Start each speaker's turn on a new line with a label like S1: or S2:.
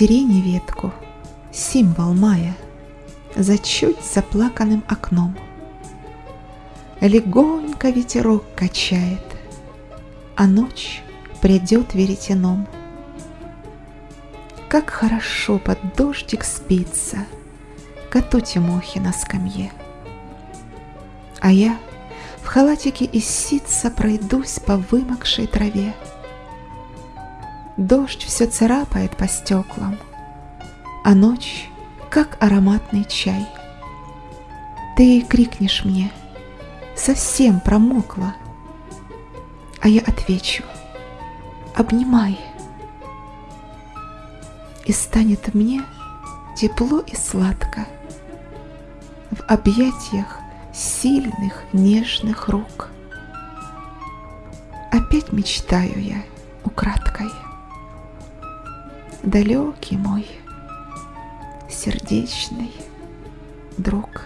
S1: сирени ветку, символ мая, За чуть заплаканным окном. Легонько ветерок качает, А ночь придет веретеном. Как хорошо под дождик спится Коту Тимохи на скамье. А я в халатике из ситца Пройдусь по вымокшей траве. Дождь все царапает по стеклам, А ночь, как ароматный чай. Ты крикнешь мне, совсем промокла, А я отвечу, обнимай. И станет мне тепло и сладко В объятиях сильных нежных рук. Опять мечтаю я украдкой далекий мой сердечный друг.